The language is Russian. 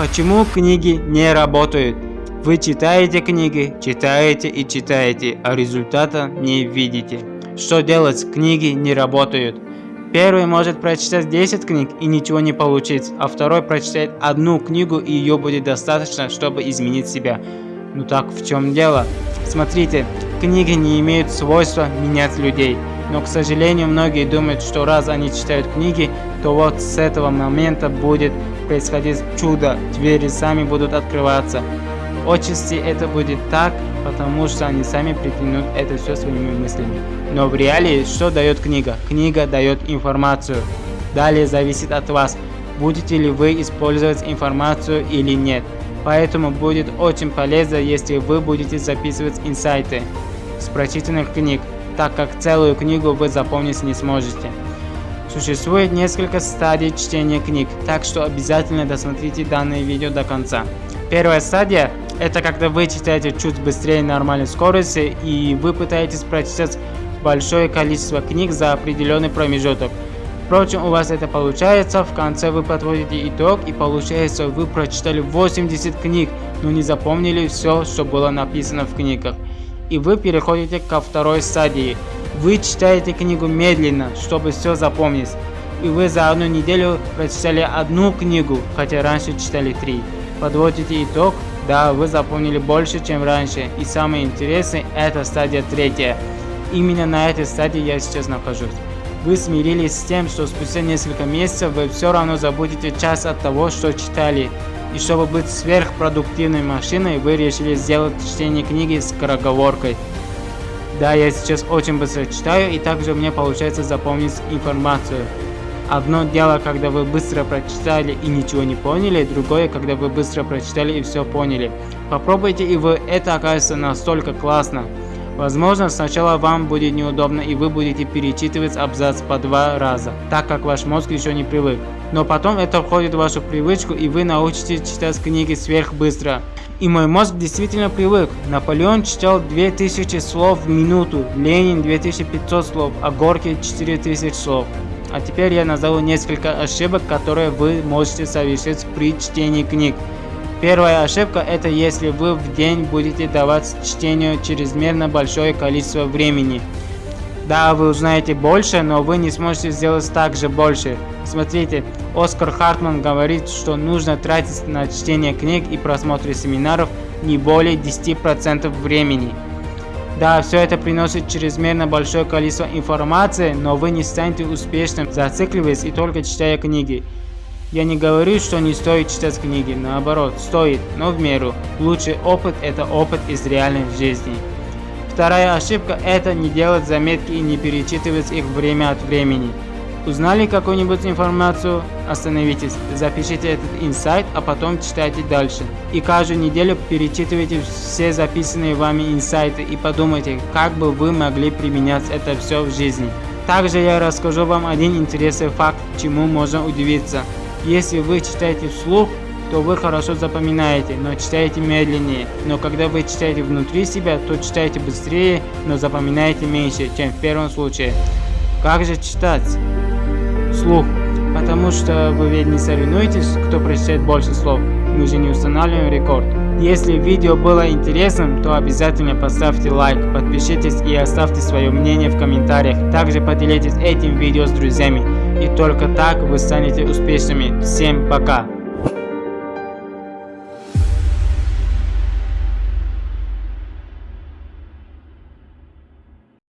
Почему книги не работают? Вы читаете книги, читаете и читаете, а результата не видите. Что делать? Книги не работают. Первый может прочитать 10 книг и ничего не получить, а второй прочитает одну книгу и ее будет достаточно, чтобы изменить себя. Ну так в чем дело? Смотрите, книги не имеют свойства менять людей. Но, к сожалению, многие думают, что раз они читают книги, то вот с этого момента будет происходить чудо, двери сами будут открываться. Отчасти это будет так, потому что они сами притянут это все своими мыслями. Но в реалии что дает книга? Книга дает информацию. Далее зависит от вас, будете ли вы использовать информацию или нет. Поэтому будет очень полезно, если вы будете записывать инсайты с прочитанных книг, так как целую книгу вы запомнить не сможете. Существует несколько стадий чтения книг, так что обязательно досмотрите данное видео до конца. Первая стадия – это когда вы читаете чуть быстрее нормальной скорости и вы пытаетесь прочитать большое количество книг за определенный промежуток. Впрочем, у вас это получается, в конце вы подводите итог и получается вы прочитали 80 книг, но не запомнили все, что было написано в книгах. И вы переходите ко второй стадии. Вы читаете книгу медленно, чтобы все запомнить. И вы за одну неделю прочитали одну книгу, хотя раньше читали три. Подводите итог, да, вы запомнили больше, чем раньше. И самое интересное, это стадия третья. Именно на этой стадии я сейчас нахожусь. Вы смирились с тем, что спустя несколько месяцев вы все равно забудете час от того, что читали. И чтобы быть сверхпродуктивной машиной, вы решили сделать чтение книги с скороговоркой. Да, я сейчас очень быстро читаю, и также мне получается запомнить информацию. Одно дело, когда вы быстро прочитали и ничего не поняли, другое, когда вы быстро прочитали и все поняли. Попробуйте и вы, это окажется настолько классно. Возможно, сначала вам будет неудобно и вы будете перечитывать абзац по два раза, так как ваш мозг еще не привык. Но потом это входит в вашу привычку и вы научитесь читать книги сверхбыстро. И мой мозг действительно привык. Наполеон читал 2000 слов в минуту, Ленин 2500 слов, а Горький 4000 слов. А теперь я назову несколько ошибок, которые вы можете совершить при чтении книг. Первая ошибка это если вы в день будете давать чтению чрезмерно большое количество времени. Да, вы узнаете больше, но вы не сможете сделать так же больше. Смотрите, Оскар Хартман говорит, что нужно тратить на чтение книг и просмотр семинаров не более 10% времени. Да, все это приносит чрезмерно большое количество информации, но вы не станете успешным, зацикливаясь и только читая книги. Я не говорю, что не стоит читать книги, наоборот, стоит, но в меру. Лучший опыт – это опыт из реальной жизни. Вторая ошибка – это не делать заметки и не перечитывать их время от времени. Узнали какую-нибудь информацию? Остановитесь, запишите этот инсайт, а потом читайте дальше. И каждую неделю перечитывайте все записанные вами инсайты и подумайте, как бы вы могли применять это все в жизни. Также я расскажу вам один интересный факт, чему можно удивиться. Если вы читаете вслух, то вы хорошо запоминаете, но читаете медленнее. Но когда вы читаете внутри себя, то читаете быстрее, но запоминаете меньше, чем в первом случае. Как же читать? Слух. Потому что вы ведь не соревнуетесь, кто прочитает больше слов. Мы же не устанавливаем рекорд. Если видео было интересным, то обязательно поставьте лайк, подпишитесь и оставьте свое мнение в комментариях. Также поделитесь этим видео с друзьями. И только так вы станете успешными. Всем пока!